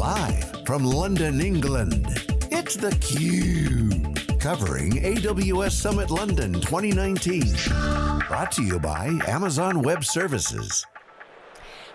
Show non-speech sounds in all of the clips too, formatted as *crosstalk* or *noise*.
live from London, England, it's theCUBE. Covering AWS Summit London 2019. Brought to you by Amazon Web Services.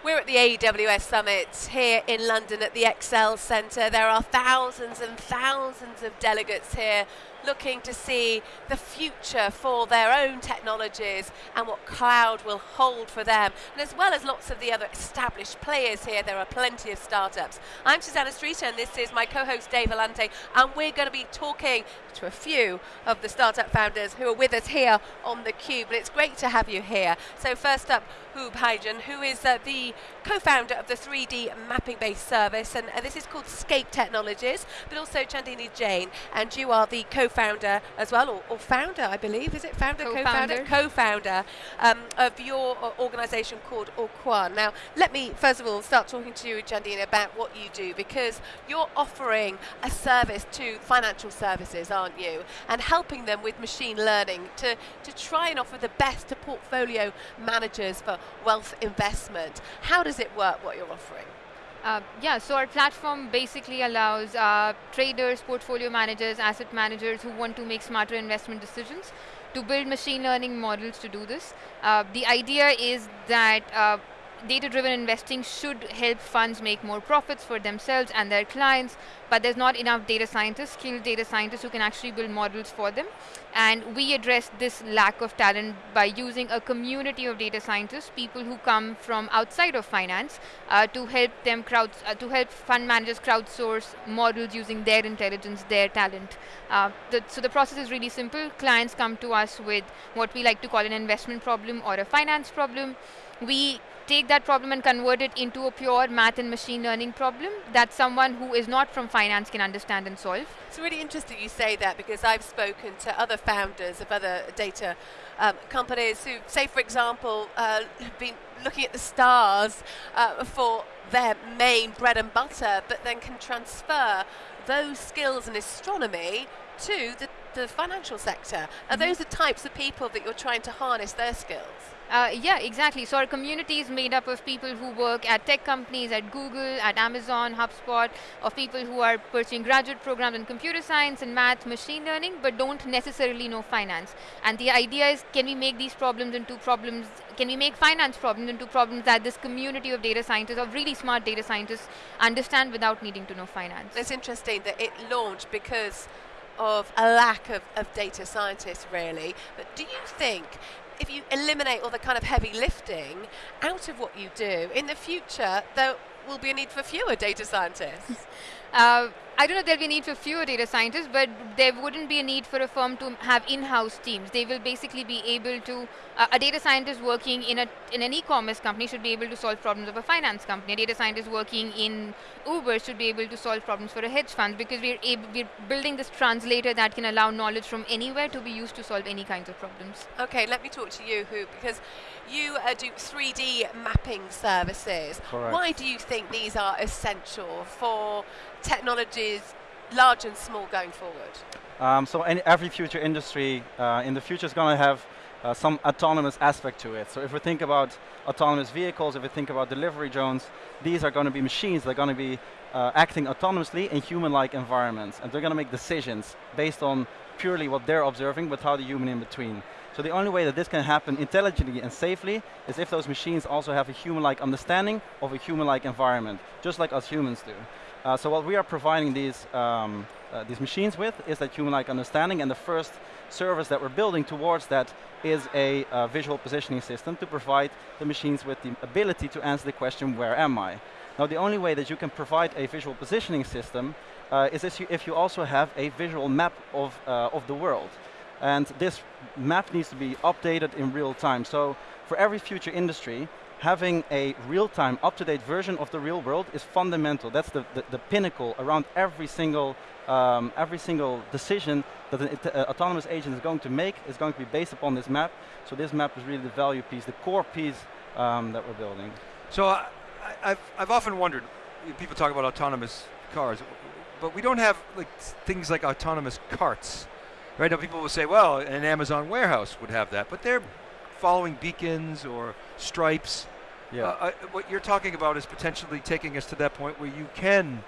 We're at the AWS Summit here in London at the ExCeL Centre. There are thousands and thousands of delegates here looking to see the future for their own technologies and what cloud will hold for them. And as well as lots of the other established players here, there are plenty of startups. I'm Susanna Streeter and this is my co-host Dave Vellante and we're going to be talking to a few of the startup founders who are with us here on the Cube. But it's great to have you here. So first up, Huub Heijnen, who is uh, the co-founder of the 3D mapping-based service, and uh, this is called Scape Technologies, but also Chandini Jain, and you are the co-founder as well, or, or, founder, I believe, is it founder, co-founder? Co-founder um, of your uh, organisation called Auquan. Now, let me, first of all, start talking to you, Chandini, about what you do, because you're offering a service to financial services, aren't you? And helping them with machine learning to, to try and offer the best to portfolio managers for wealth investment. How does it work, what you're offering? Uh, yeah, so our platform basically allows uh, traders, portfolio managers, asset managers who want to make smarter investment decisions to build machine learning models to do this. Uh, the idea is that uh, data-driven investing should help funds make more profits for themselves and their clients, but there's not enough data scientists, skilled data scientists who can actually build models for them. And we address this lack of talent by using a community of data scientists, people who come from outside of finance, uh, to help them crowd, uh, to help fund managers crowdsource models using their intelligence, their talent. Uh, the, so the process is really simple. Clients come to us with what we like to call an investment problem or a finance problem. We take that problem and convert it into a pure math and machine learning problem that someone who is not from finance can understand and solve. It's really interesting you say that because I've spoken to other founders of other data um, companies who, say for example, uh, have been looking at the stars uh, for their main bread and butter, but then can transfer those skills in astronomy to the, the financial sector. Are mm -hmm. those the types of people that you're trying to harness their skills? Uh, yeah, exactly. So our community is made up of people who work at tech companies, at Google, at Amazon, HubSpot, of people who are pursuing graduate programs in computer science and math, machine learning, but don't necessarily know finance. And the idea is, can we make these problems into problems, can we make finance problems into problems that this community of data scientists, of really smart data scientists, understand without needing to know finance? It's interesting that it launched because of a lack of, of data scientists, really. But do you think if you eliminate all the kind of heavy lifting out of what you do, in the future there will be a need for fewer data scientists. *laughs* uh, I don't know if there'll be a need for fewer data scientists, but there wouldn't be a need for a firm to have in-house teams. They will basically be able to, uh, a data scientist working in, a, in an e-commerce company should be able to solve problems of a finance company. A data scientist working in Uber should be able to solve problems for a hedge fund because we're, able, we're building this translator that can allow knowledge from anywhere to be used to solve any kinds of problems. Okay, let me talk to you, Huub, because you uh, do 3D mapping services. Correct. Why do you think these are essential for technologies, large and small, going forward? Um, so every future industry uh, in the future is going to have uh, some autonomous aspect to it. So if we think about autonomous vehicles, if we think about delivery drones, these are going to be machines that are going to be uh, acting autonomously in human-like environments. And they're going to make decisions based on purely what they're observing without a human in between. So the only way that this can happen intelligently and safely is if those machines also have a human-like understanding of a human-like environment, just like us humans do. Uh, so what we are providing these, um, uh, these machines with is that human-like understanding, and the first service that we're building towards that is a uh, visual positioning system to provide the machines with the ability to answer the question, where am I? Now the only way that you can provide a visual positioning system uh, is if you, also have a visual map of, uh, of the world. And this map needs to be updated in real time. So for every future industry, having a real-time, up-to-date version of the real world is fundamental. That's the, the, the pinnacle around every single, um, every single decision that an uh, autonomous agent is going to make is going to be based upon this map. So this map is really the value piece, the core piece um, that we're building. So uh, I've, I've often wondered, people talk about autonomous cars, but we don't have like things like autonomous carts. Right now people will say, well, an Amazon warehouse would have that, but they're following beacons or stripes. Yeah. Uh, uh, what you're talking about is potentially taking us to that point where you can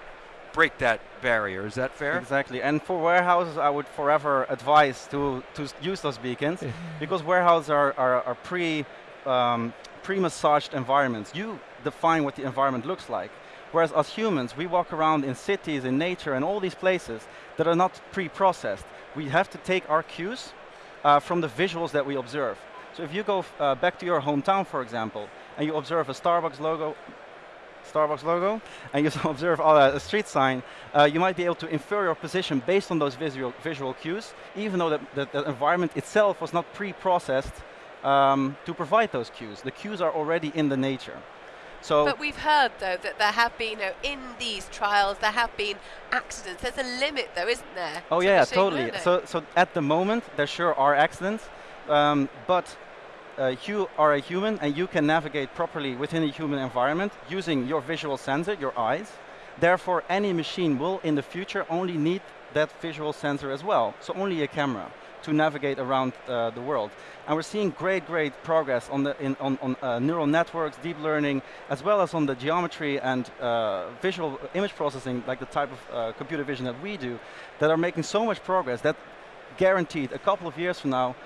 break that barrier. Is that fair? Exactly. And for warehouses, I would forever advise to, to use those beacons *laughs* because warehouses are, are, are pre, um, pre-massaged environments. You define what the environment looks like. Whereas as humans, we walk around in cities, in nature, and all these places that are not pre-processed. We have to take our cues uh, from the visuals that we observe. So if you go uh, back to your hometown, for example, and you observe a Starbucks logo, Starbucks logo, and you *laughs* observe uh, a street sign, uh, you might be able to infer your position based on those visual, visual cues, even though the, the, the environment itself was not pre-processed um, to provide those cues. The cues are already in the nature. So but we've heard though that there have been, you know, in these trials, there have been accidents. There's a limit though, isn't there? Oh to yeah, totally. learning? So, so at the moment, there sure are accidents, um, but uh, you are a human and you can navigate properly within a human environment using your visual sensor, your eyes. Therefore, any machine will in the future only need that visual sensor as well, so only a camera to navigate around uh, the world. And we're seeing great, great progress on, the, in, on, on uh, neural networks, deep learning, as well as on the geometry and uh, visual image processing, like the type of uh, computer vision that we do, that are making so much progress that guaranteed a couple of years from now,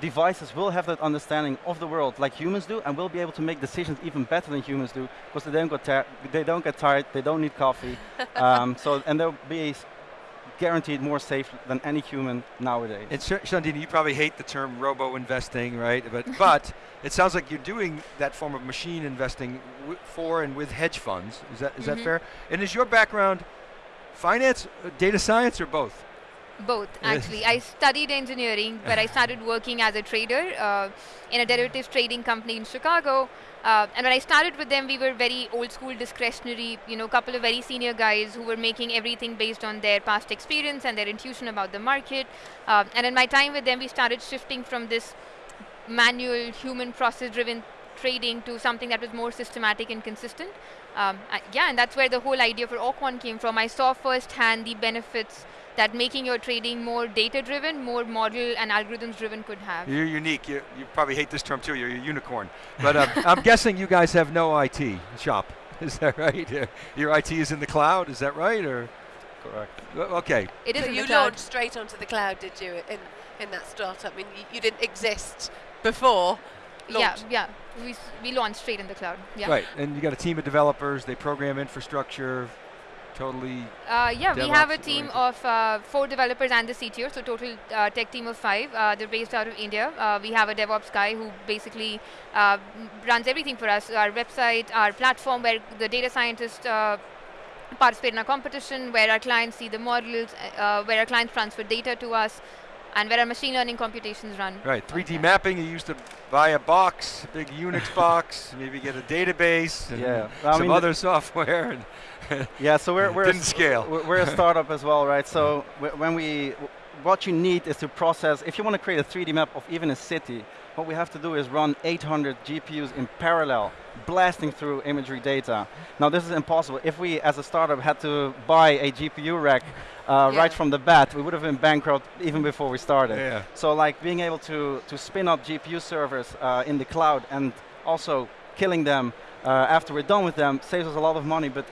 devices will have that understanding of the world like humans do and will be able to make decisions even better than humans do because they don't get, they don't get tired, they don't need coffee. *laughs* um, so, and they'll be guaranteed more safe than any human nowadays. And Sh- Chandini, you probably hate the term robo investing, right? But *laughs* but it sounds like you're doing that form of machine investing w- for and with hedge funds. Is that is that Mhm. fair? And is your background finance, uh, data science, or both? Both, actually. I studied engineering, but I started working as a trader uh, in a derivatives trading company in Chicago. Uh, and when I started with them, we were very old school, discretionary, you know, a couple of very senior guys who were making everything based on their past experience and their intuition about the market. Uh, and in my time with them, we started shifting from this manual, human process driven trading to something that was more systematic and consistent. Um, yeah, and that's where the whole idea for Auquan came from. I saw firsthand the benefits that making your trading more data driven, more model and algorithms driven could have. You're unique. You, you probably hate this term too. You're a unicorn. But uh, *laughs* I'm guessing you guys have no IT shop. *laughs* Is that right? Uh, *laughs* Your IT is in the cloud. Is that right? Or Correct. Okay. It is So in the you launched straight onto the cloud, did you, in, in that startup? I mean, you, you didn't exist before. Yeah, launch. yeah. We, we launched straight in the cloud. Yeah. Right. And you got a team of developers. They program infrastructure. Totally. Uh, yeah, we have a team of uh, four developers and the CTO, so total uh, tech team of five. Uh, they're based out of India. Uh, we have a DevOps guy who basically uh, runs everything for us: our website, our platform, where the data scientists uh, participate in our competition, where our clients see the models, uh, where our clients transfer data to us, and where our machine learning computations run. Right. 3D that. mapping. You used to buy a box, a big Unix *laughs* box, maybe get a database. And Yeah. I Some mean, other *laughs* software. And Yeah, so we're, *laughs* we're, a Didn't s- scale. we're we're a startup as well, right? So wh- when we, what you need is to process, if you want to create a 3D map of even a city, what we have to do is run 800 GPUs in parallel, blasting through imagery data. Now this is impossible. If we, as a startup, had to buy a GPU rack uh, Yeah. right from the bat, we would have been bankrupt even before we started. yeah. So like being able to, to spin up GPU servers uh, in the cloud and also killing them uh, after we're done with them saves us a lot of money, but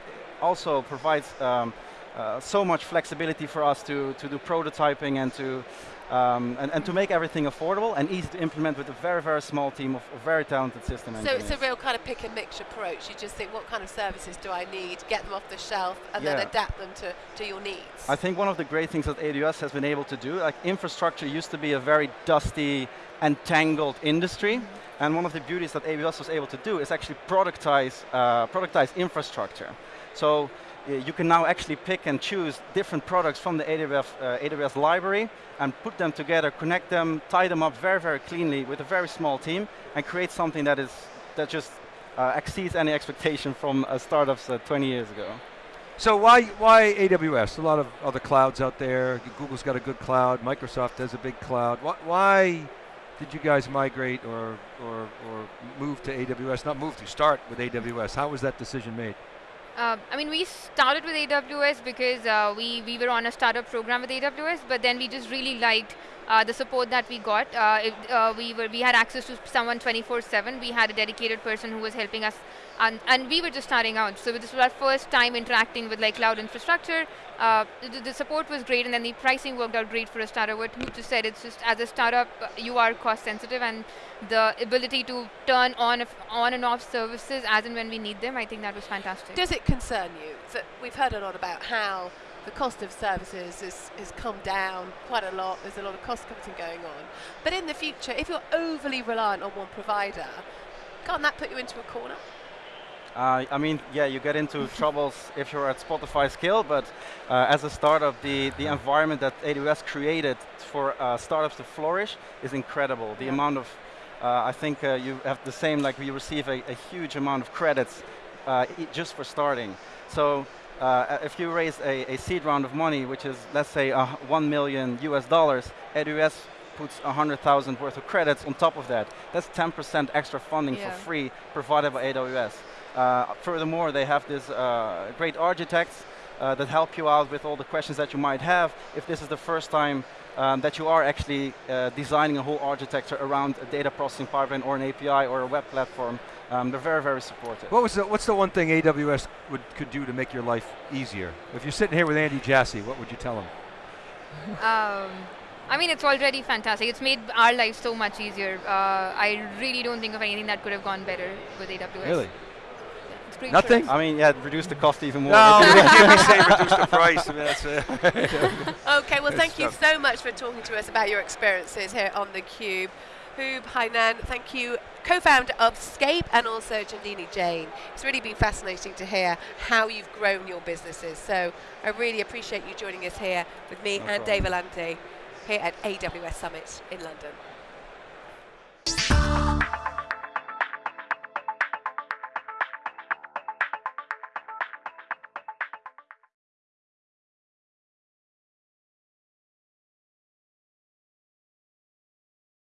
also provides um, uh, so much flexibility for us to, to do prototyping and to, um, and, and to make everything affordable and easy to implement with a very, very small team of, of very talented system So engineers. it's a real kind of pick and mix approach. You just think, what kind of services do I need? Get them off the shelf, and then adapt them to, to your needs. I think one of the great things that AWS has been able to do, like infrastructure used to be a very dusty and tangled industry, and one of the beauties that AWS was able to do is actually productize, uh, productize infrastructure. So you can now actually pick and choose different products from the AWS, uh, AWS library and put them together, connect them, tie them up very, very cleanly with a very small team, and create something that is that just uh, exceeds any expectation from uh, startups uh, 20 years ago. So why why AWS? A lot of other clouds out there. Google's got a good cloud. Microsoft has a big cloud. Why, why did you guys migrate or, or or move to AWS? Not move to start with AWS. How was that decision made? Uh, I mean, we started with AWS because uh, we, we were on a startup program with AWS, but then we just really liked uh, the support that we got. Uh, it, uh, we were we had access to someone 24/7. We had a dedicated person who was helping us and, and we were just starting out. So this was our first time interacting with like cloud infrastructure. Uh, the, the, support was great, and then the pricing worked out great for a startup. What Luke just said, it's just as a startup, you are cost sensitive, and the ability to turn on on and off services as and when we need them, I think that was fantastic. Does it concern you? So we've heard a lot about how the cost of services has, has come down quite a lot. There's a lot of cost cutting going on. But in the future, if you're overly reliant on one provider, can't that put you into a corner? Uh, I mean, yeah, you get into *laughs* troubles if you're at Spotify scale, but uh, as a startup, the, the environment that AWS created for uh, startups to flourish is incredible. The yeah. amount of, uh, I think uh, you have the same, like we receive a, a huge amount of credits uh, just for starting. So uh, if you raise a, a, seed round of money, which is, let's say, uh, 1 million US dollars, AWS puts 100,000 worth of credits on top of that. That's 10% extra funding yeah. for free provided by AWS. Uh, furthermore, they have this uh, great architects uh, that help you out with all the questions that you might have. If this is the first time um, that you are actually uh, designing a whole architecture around a data processing pipeline or an API or a web platform, um, they're very, very supportive. What was the, what's the one thing AWS would, could do to make your life easier? If you're sitting here with Andy Jassy, what would you tell him? Um, I mean, it's already fantastic. It's made our life so much easier. Uh, I really don't think of anything that could have gone better with AWS. Really? Nothing? I mean, yeah, reduce the cost even more. No, give *laughs* me say reduce the price. I mean, that's *laughs* okay, well, thank you so much for talking to us about your experiences here on theCUBE. Huub Heijnen, thank you, co-founder of Scape and also Chandini Jain. It's really been fascinating to hear how you've grown your businesses. So I really appreciate you joining us here with me no and problem. Dave Vellante here at AWS Summit in London.